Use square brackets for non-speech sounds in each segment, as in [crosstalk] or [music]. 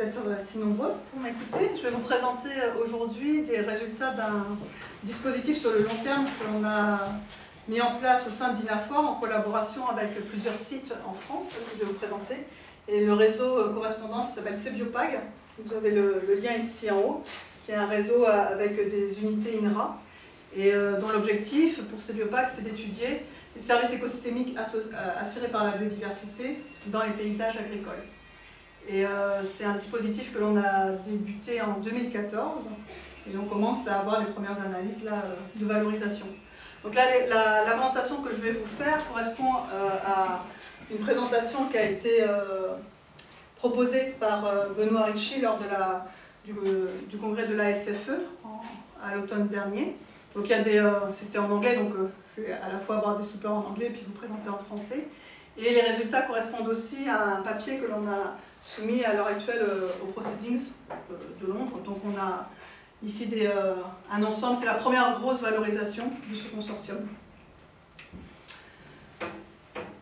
d'être si nombreux pour m'écouter. Je vais vous présenter aujourd'hui des résultats d'un dispositif sur le long terme que l'on a mis en place au sein d'INAFOR en collaboration avec plusieurs sites en France que je vais vous présenter. Et le réseau correspondance s'appelle CBiopag. Vous avez le, lien ici en haut, qui est un réseau avec des unités INRA et euh, dont l'objectif pour CBiopag, c'est d'étudier les services écosystémiques assurés par la biodiversité dans les paysages agricoles. Et euh, c'est un dispositif que l'on a débuté en 2014 et on commence à avoir les premières analyses là, euh, de valorisation. Donc là, la, la, que je vais vous faire correspond euh, à une présentation qui a été proposée par Benoît Ricci lors de la, du, congrès de la SFE à l'automne dernier. Donc c'était en anglais, donc je vais à la fois avoir des supports en anglais et puis vous présenter en français. Et les résultats correspondent aussi à un papier que l'on a soumis à l'heure actuelle euh, aux proceedings euh, de Londres. Donc on a ici des, euh, un ensemble, c'est la première grosse valorisation de ce consortium.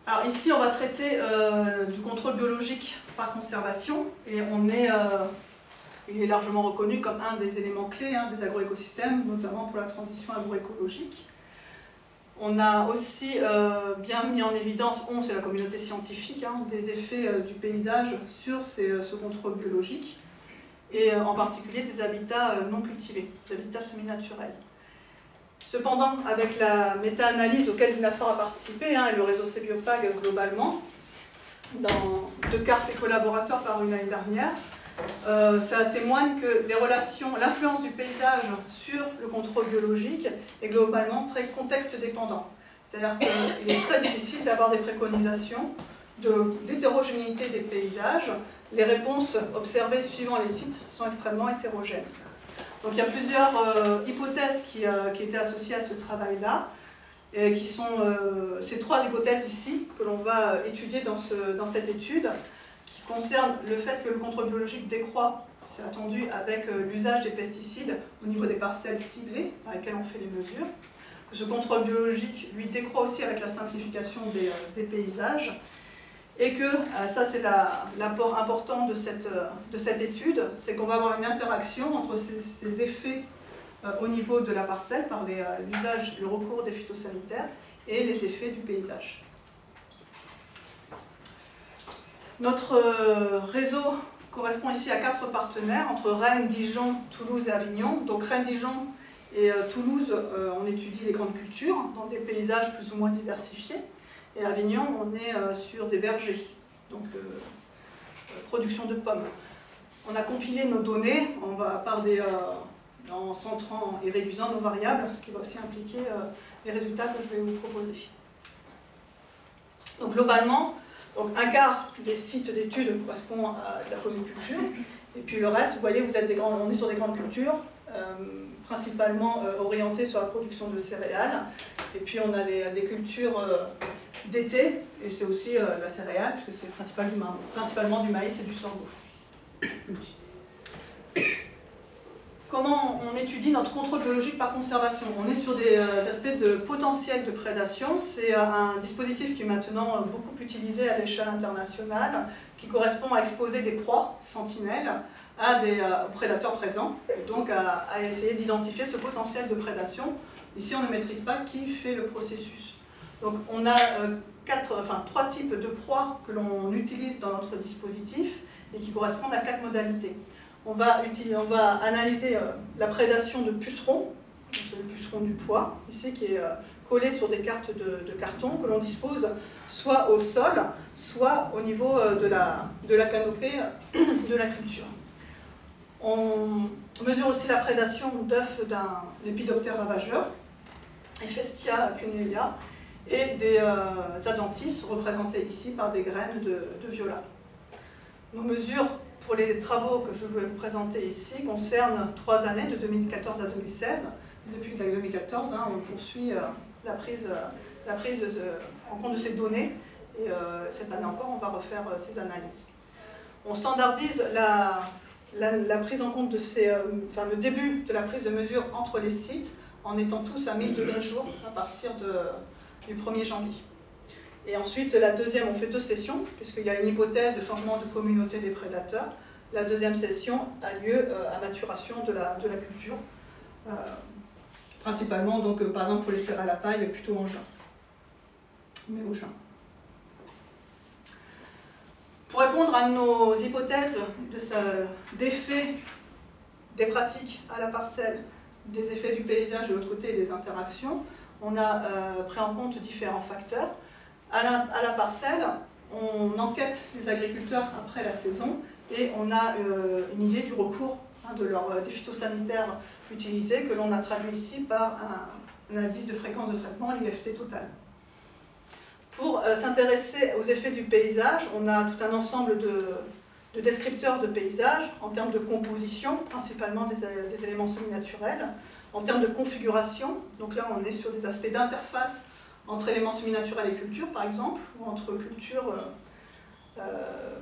Alors ici, on va traiter du contrôle biologique par conservation et on est, il est largement reconnu comme un des éléments clés hein, des agroécosystèmes, notamment pour la transition agroécologique. On a aussi euh, bien mis en évidence, on, c'est la communauté scientifique, hein, des effets euh, du paysage sur euh, ce contrôle biologique, et en particulier des habitats non cultivés, des habitats semi-naturels. Cependant, avec la méta-analyse auquel Dinafor a participé, hein, et le réseau CBiopag globalement, dans deux cartes et collaborateurs par une l'année dernière, euh, ça témoigne que l'influence du paysage sur le contrôle biologique est globalement très contexte dépendant. C'est-à-dire qu'il est très difficile d'avoir des préconisations d'hétérogénéité des paysages. Les réponses observées suivant les sites sont extrêmement hétérogènes. Donc il y a plusieurs euh, hypothèses qui, euh, qui, étaient associées à ce travail-là, et qui sont ces trois hypothèses ici que l'on va étudier dans cette étude concerne le fait que le contrôle biologique décroît, c'est attendu avec euh, l'usage des pesticides au niveau des parcelles ciblées dans lesquelles on fait les mesures, que ce contrôle biologique lui décroît aussi avec la simplification des, euh, paysages, et que, euh, ça c'est l'apport important de cette, de cette étude, c'est qu'on va avoir une interaction entre ces, effets au niveau de la parcelle par l'usage, le recours des phytosanitaires et les effets du paysage. Notre euh, réseau correspond ici à quatre partenaires, entre Rennes, Dijon, Toulouse et Avignon. Donc Rennes, Dijon et euh, Toulouse, euh, on étudie les grandes cultures dans des paysages plus ou moins diversifiés. Et Avignon, on est sur des vergers, donc production de pommes. On a compilé nos données on va, par des, en centrant et réduisant nos variables, ce qui va aussi impliquer les résultats que je vais vous proposer. Donc globalement, donc un quart des sites d'études correspond à la polyculture, et puis le reste, vous voyez, vous êtes des grands, on est sur des grandes cultures, euh, principalement euh, orientées sur la production de céréales, et puis on a des cultures euh, d'été, et c'est aussi la céréale, puisque c'est principalement, principalement du maïs et du sorgho comment on étudie notre contrôle biologique par conservation. On est sur des euh, aspects de potentiel de prédation. C'est euh, un dispositif qui est maintenant euh, beaucoup utilisé à l'échelle internationale, qui correspond à exposer des proies sentinelles à des prédateurs présents, donc à, essayer d'identifier ce potentiel de prédation. Ici, on ne maîtrise pas qui fait le processus. Donc on a quatre, enfin, trois types de proies que l'on utilise dans notre dispositif et qui correspondent à quatre modalités on va, analyser euh, la prédation de pucerons, c'est le puceron du poids, ici qui est euh, collé sur des cartes de, carton que l'on dispose soit au sol, soit au niveau euh, de la, canopée de la culture. On mesure aussi la prédation d'œufs d'un lépidoptère ravageur, Ephestia cunelia, et des adventices représentés ici par des graines de viola. Nos mesures pour les travaux que je vais vous présenter ici concernent trois années, de 2014 à 2016. Depuis 2014, hein, on poursuit euh, la prise, euh, la prise en compte de ces données, et euh, cette année encore, on va refaire ces analyses. On standardise la, la, prise en compte de ces, enfin, le début de la prise de mesure entre les sites en étant tous à 1000 degrés jour à partir du 1er janvier. Et ensuite, la deuxième, on fait deux sessions, puisqu'il y a une hypothèse de changement de communauté des prédateurs. la deuxième session a lieu à maturation de la, de la culture, principalement donc par exemple pour les serres à la paille, plutôt en juin, mais au juin. Pour répondre à nos hypothèses d'effet des pratiques à la parcelle, des effets du paysage de l'autre côté et des interactions, on a euh, pris en compte différents facteurs. À la, parcelle, on enquête les agriculteurs après la saison et on a euh, une idée du recours hein, de leur, euh, des phytosanitaires utilisés que l'on a traduit ici par un, indice de fréquence de traitement, l'IFT total. Pour s'intéresser aux effets du paysage, on a tout un ensemble de, de descripteurs de paysage en termes de composition, principalement des, éléments semi-naturels, en termes de configuration, donc là on est sur des aspects d'interface entre éléments semi-naturels et culture par exemple, ou entre culture, euh, euh,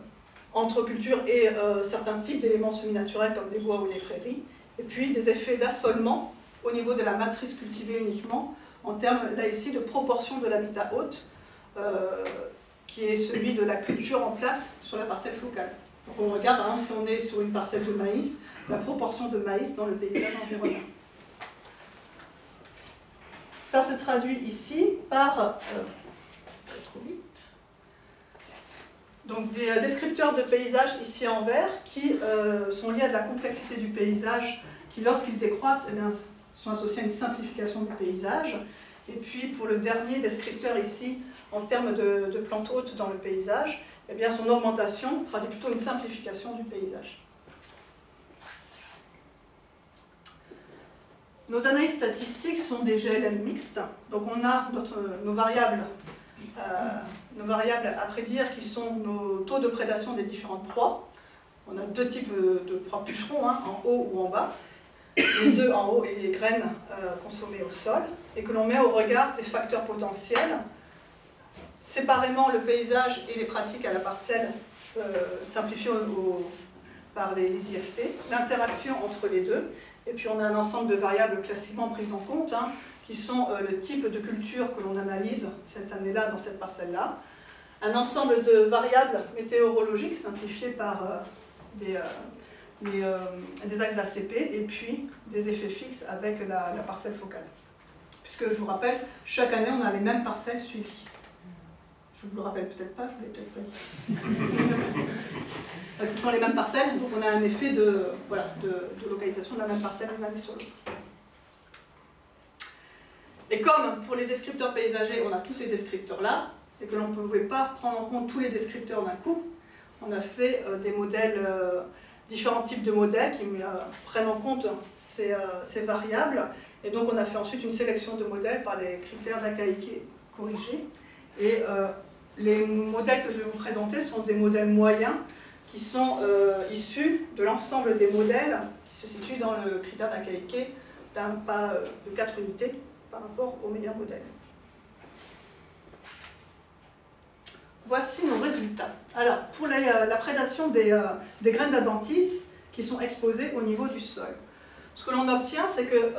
entre et euh, certains types d'éléments semi-naturels comme les bois ou les prairies, et puis des effets d'assolement au niveau de la matrice cultivée uniquement, en termes là ici de proportion de l'habitat hôte, qui est celui de la culture en place sur la parcelle flocale on regarde, si on est sur une parcelle de maïs, la proportion de maïs dans le paysage environnant. Ça se traduit ici par euh, des euh, descripteurs de paysage ici en vert qui euh, sont liés à de la complexité du paysage qui, lorsqu'ils décroissent, eh sont associés à une simplification du paysage. Et puis pour le dernier descripteur ici, en termes de, de plantes hautes dans le paysage, eh bien, son augmentation traduit plutôt une simplification du paysage. Nos analyses statistiques sont des GLM mixtes, donc on a nos, variables, euh, nos variables à prédire qui sont nos taux de prédation des différentes proies. On a deux types de proies pucerons, hein, en haut ou en bas, les œufs en haut et les graines euh, consommées au sol, et que l'on met au regard des facteurs potentiels séparément le paysage et les pratiques à la parcelle euh, simplifiées par les, IFT, l'interaction entre les deux, et puis on a un ensemble de variables classiquement prises en compte, hein, qui sont euh, le type de culture que l'on analyse cette année-là dans cette parcelle-là, un ensemble de variables météorologiques simplifiées par euh, des, des, axes ACP, et puis des effets fixes avec la parcelle focale. Puisque je vous rappelle, chaque année on a les mêmes parcelles suivies. Je vous le rappelle peut-être pas, je ne l'ai peut-être pas dit. [laughs] ce sont les mêmes parcelles, donc on a un effet de, voilà, de, localisation de la même parcelle année sur l'autre. Et comme pour les descripteurs paysagers, on a tous ces descripteurs-là, et que l'on ne pouvait pas prendre en compte tous les descripteurs d'un coup, on a fait euh, des modèles, euh, différents types de modèles qui euh, prennent en compte ces, variables, et donc on a fait ensuite une sélection de modèles par les critères d'Akaike corrigés, et les modèles que je vais vous présenter sont des modèles moyens qui sont euh, issus de l'ensemble des modèles qui se situent dans le critère d'Akaike d'un pas euh, de 4 unités par rapport au meilleur modèle. Voici nos résultats. Alors, pour euh, la prédation des, graines d'adventice qui sont exposées au niveau du sol, ce que l'on obtient, c'est que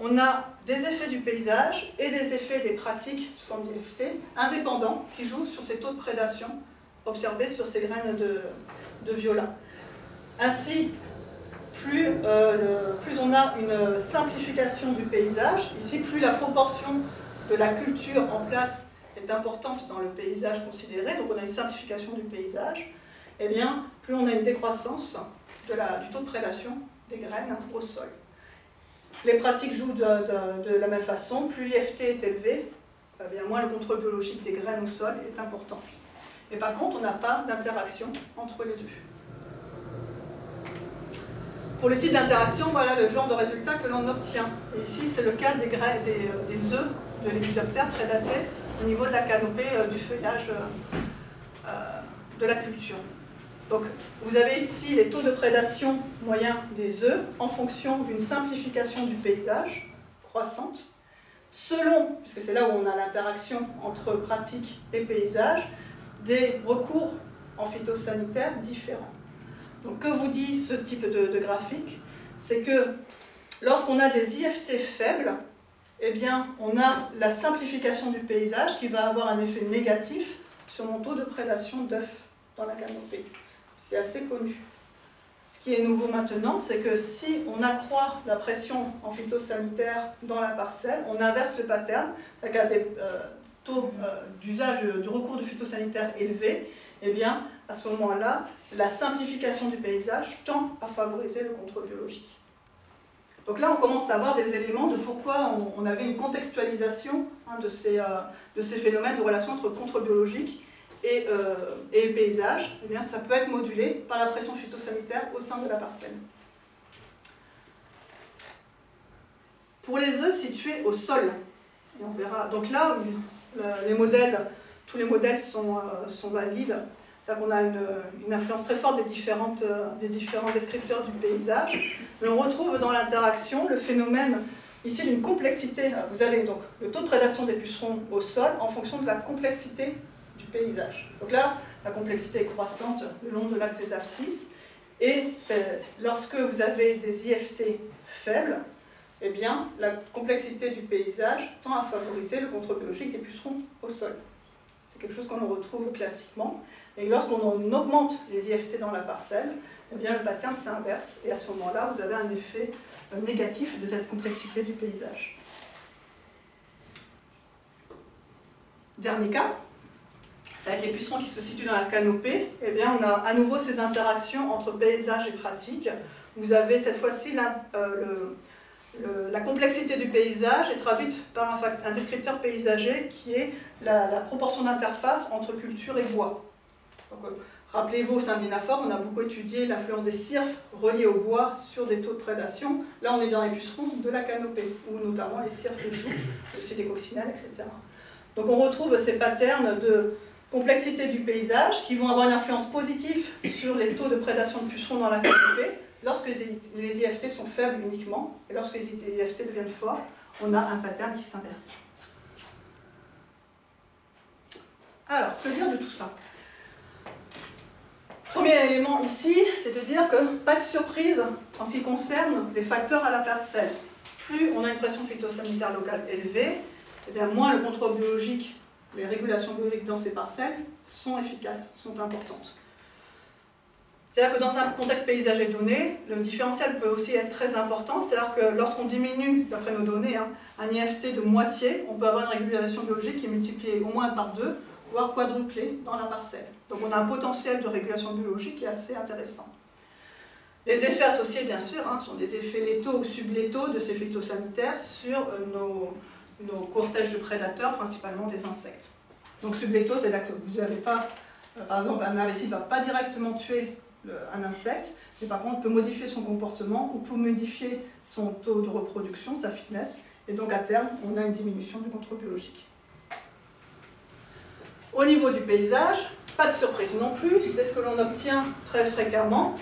on a des effets du paysage et des effets des pratiques sous forme d'IFT indépendants qui jouent sur ces taux de prédation observés sur ces graines de, de viola. Ainsi, plus, euh, plus, on a une simplification du paysage, ici plus la proportion de la culture en place est importante dans le paysage considéré, donc on a une simplification du paysage, et eh bien plus on a une décroissance du taux de prédation des graines au sol. Les pratiques jouent de, la même façon. Plus l'IFT est élevé, bien moins le contrôle biologique des graines au sol est important. Et par contre, on n'a pas d'interaction entre les deux. Pour le type d'interaction, voilà le genre de résultat que l'on obtient. Ici, c'est le cas des, graines, des, œufs de lépidoptère prédatés au niveau de la canopée euh, du feuillage euh, de la culture. Donc, vous avez ici les taux de prédation moyens des œufs en fonction d'une simplification du paysage croissante, selon, puisque c'est là où on a l'interaction entre pratique et paysage, des recours en phytosanitaire différents. Donc, que vous dit ce type de, graphique? C'est que lorsqu'on a des IFT faibles, eh bien, on a la simplification du paysage qui va avoir un effet négatif sur mon taux de prédation d'œufs dans la canopée. C'est assez connu. qui est nouveau maintenant, c'est que si on accroît la pression en phytosanitaire dans la parcelle, on inverse le pattern, c'est-à-dire qu'à des euh, taux euh, d'usage du recours du phytosanitaire élevés, eh bien, à ce moment-là, la simplification du paysage tend à favoriser le contrôle biologique. Donc là, on commence à avoir des éléments de pourquoi on, avait une contextualisation hein, de, ces, euh, de, ces, phénomènes de relation entre contrôle biologique et, euh, et paysage. Eh bien, ça peut être modulé par la pression phytosanitaire au sein de la parcelle. Pour les œufs situés au sol, on verra. Donc là, tous les modèles sont, euh, sont valides c'est-à-dire qu'on a une, influence très forte des, euh, des différents descripteurs du paysage. Mais on retrouve dans l'interaction le phénomène ici d'une complexité. Vous avez donc le taux de prédation des pucerons au sol en fonction de la complexité du paysage. Donc là, la complexité est croissante le long de l'axe des abscisses. Et lorsque vous avez des IFT faibles, eh bien, la complexité du paysage tend à favoriser le contrôle biologique des pucerons au sol. C'est quelque chose qu'on retrouve classiquement. Et lorsqu'on augmente les IFT dans la parcelle, eh bien, le pattern s'inverse. Et à ce moment-là, vous avez un effet négatif de cette complexité du paysage. Dernier cas, être les pucerons qui se situent dans la canopée. Eh bien, on a à nouveau ces interactions entre paysage et pratique. Vous avez cette fois-ci euh, la complexité du paysage est traduite par un, descripteur paysager qui est la, proportion d'interface entre culture et bois. Euh, rappelez-vous, au sein d'Inaform, on a beaucoup étudié l'influence des cirques reliés au bois sur des taux de prédation. Là, on est dans les pucerons de la canopée, ou notamment les cirques de choux, aussi des coccinelles, etc. Donc on retrouve ces patterns de complexité du paysage qui vont avoir une influence positive sur les taux de prédation de pucerons dans la canopée lorsque les IFT sont faibles uniquement, et lorsque les IFT deviennent forts, on a un pattern qui s'inverse. Alors, que dire de tout ça? Premier élément ici, c'est de dire que pas de surprise en ce qui concerne les facteurs à la parcelle. Plus on a une pression phytosanitaire locale élevée, et eh bien moins le contrôle biologique, les régulations biologiques dans ces parcelles sont efficaces, sont importantes. C'est-à-dire que dans un contexte paysager donné, le différentiel peut aussi être très important. C'est-à-dire que lorsqu'on diminue, d'après nos données, hein, un IFT de moitié, on peut avoir une régulation biologique qui est multipliée au moins par deux, voire quadruplée dans la parcelle. Donc on a un potentiel de régulation biologique qui est assez intéressant. Les effets associés, bien sûr, hein, sont des effets létaux ou sublétaux de ces phytosanitaires sur euh, nos, nos cortèges de prédateurs, principalement des insectes. Donc que vous n'avez pas, euh, par exemple, un herbicide ne va pas directement tuer un insecte, mais par contre peut modifier son comportement ou peut modifier son taux de reproduction, sa fitness, et donc à terme, on a une diminution du contrôle biologique. Au niveau du paysage, pas de surprise non plus, c'est ce que l'on obtient très fréquemment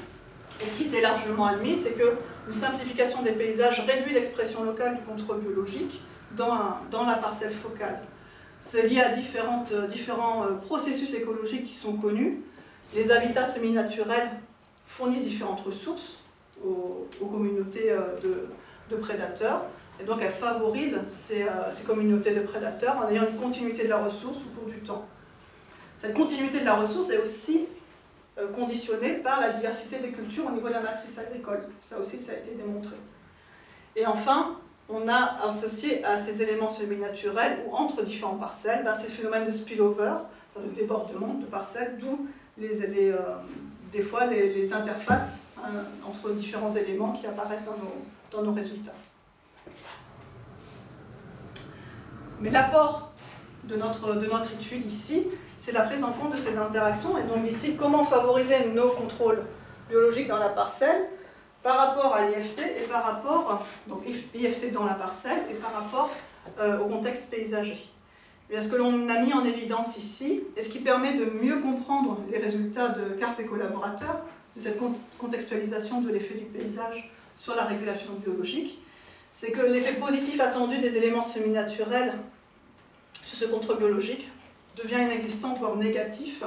et qui est largement admis, c'est que une simplification des paysages réduit l'expression locale du contrôle biologique dans, dans la parcelle focale. C'est lié à différentes, euh, différents euh, processus écologiques qui sont connus. Les habitats semi-naturels fournissent différentes ressources aux, communautés euh, de, de, prédateurs, et donc elles favorisent ces, ces communautés de prédateurs en ayant une continuité de la ressource au cours du temps. Cette continuité de la ressource est aussi conditionnée par la diversité des cultures au niveau de la matrice agricole. Ça aussi, ça a été démontré. Et enfin, on a associé à ces éléments semi-naturels ou entre différentes parcelles ben, ces phénomènes de spillover, de débordement de parcelles, d'où euh, des fois les, interfaces hein, entre différents éléments qui apparaissent dans nos, résultats. Mais l'apport de notre étude ici, c'est la prise en compte de ces interactions. Et donc ici, comment favoriser nos contrôles biologiques dans la parcelle par rapport à l'IFT et par rapport, donc IFT dans la parcelle et par rapport euh, au contexte paysager. Et ce que l'on a mis en évidence ici, et ce qui permet de mieux comprendre les résultats de CARP et collaborateurs, de cette contextualisation de l'effet du paysage sur la régulation biologique, c'est que l'effet positif attendu des éléments semi-naturels sur ce contrôle biologique devient inexistant, voire négatif,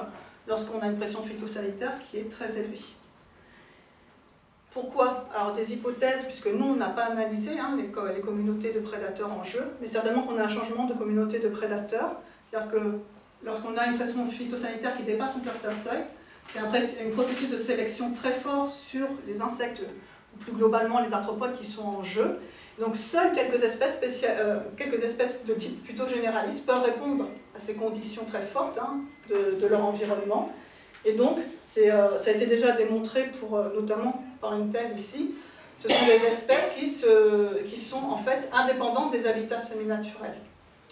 lorsqu'on a une pression phytosanitaire qui est très élevée. Pourquoi? Alors des hypothèses, puisque nous, on n'a pas analysé hein, les, communautés de prédateurs en jeu, mais certainement qu'on a un changement de communauté de prédateurs. C'est-à-dire que lorsqu'on a une pression phytosanitaire qui dépasse un certain seuil, C'est un, processus de sélection très fort sur les insectes, plus globalement les arthropodes qui sont en jeu. Donc seules quelques espèces, euh, quelques espèces de type plutôt généraliste peuvent répondre à ces conditions très fortes hein, de, leur environnement. Et donc, euh, ça a été déjà démontré pour, euh, notamment par une thèse ici, ce sont des espèces qui, se, qui sont en fait indépendantes des habitats semi-naturels.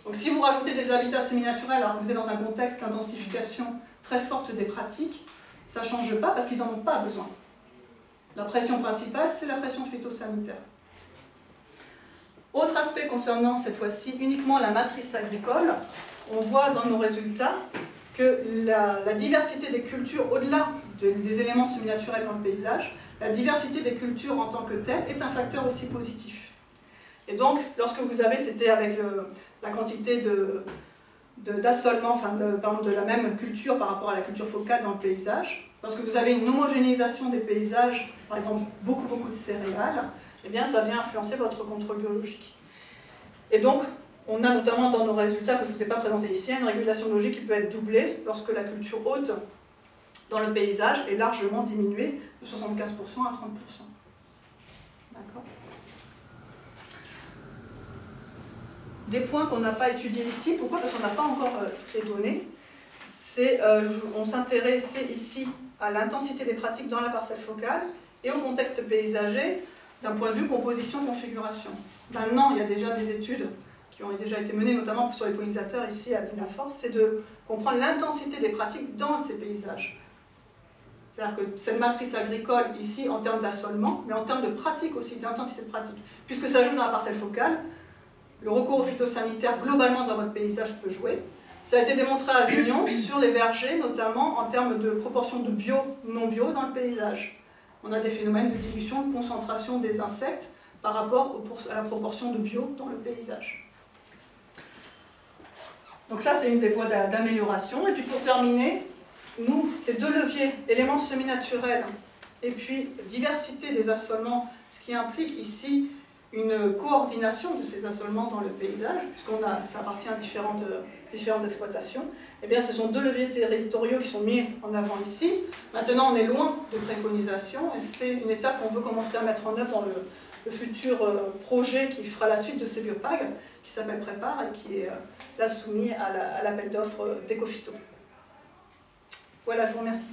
Donc si vous rajoutez des habitats semi-naturels alors vous êtes dans un contexte d'intensification très forte des pratiques, ça ne change pas parce qu'ils n'en ont pas besoin. La pression principale, c'est la pression phytosanitaire. Autre aspect concernant cette fois-ci uniquement la matrice agricole, on voit dans nos résultats que la, diversité des cultures, au-delà des éléments semi-naturels dans le paysage, la diversité des cultures en tant que telle est un facteur aussi positif. Et donc, lorsque vous avez, c'était avec la quantité d'assolement, enfin de, de la même culture par rapport à la culture focale dans le paysage, lorsque vous avez une homogénéisation des paysages, par exemple beaucoup beaucoup de céréales, eh bien ça vient influencer votre contrôle biologique. Et donc, on a notamment dans nos résultats, que je ne vous ai pas présenté ici, une régulation biologique qui peut être doublée lorsque la culture haute dans le paysage est largement diminuée de 75% à 30%. D'accord Des points qu'on n'a pas étudiés ici, pourquoi? Parce qu'on n'a pas encore euh, les données. Euh, on s'intéressait ici à l'intensité des pratiques dans la parcelle focale et au contexte paysager d'un point de vue composition-configuration. Maintenant, il y a déjà des études qui ont déjà été menées, notamment sur les pollinisateurs ici à Dinafor, c'est de comprendre l'intensité des pratiques dans ces paysages. C'est-à-dire que cette matrice agricole ici en termes d'assolement, mais en termes de pratique aussi, d'intensité de pratique. Puisque ça joue dans la parcelle focale, le recours aux phytosanitaires globalement dans votre paysage peut jouer. Ça a été démontré à Avignon [coughs] sur les vergers, notamment en termes de proportion de bio, non bio dans le paysage. On a des phénomènes de dilution, de concentration des insectes par rapport à la proportion de bio dans le paysage. Donc ça, c'est une des voies d'amélioration. Et puis pour terminer, nous, ces deux leviers, éléments semi-naturels et puis diversité des assolements, ce qui implique ici une coordination de ces assolements dans le paysage, puisqu'on a, ça appartient à différentes, différentes exploitations, eh bien ce sont deux leviers territoriaux qui sont mis en avant ici. Maintenant, on est loin de préconisation, et c'est une étape qu'on veut commencer à mettre en œuvre dans le, le futur euh, projet qui fera la suite de ces biopags, qui s'appelle Prépare et qui est euh, là soumis à l'appel d'offres d'Ecofito. Voilà, je vous remercie.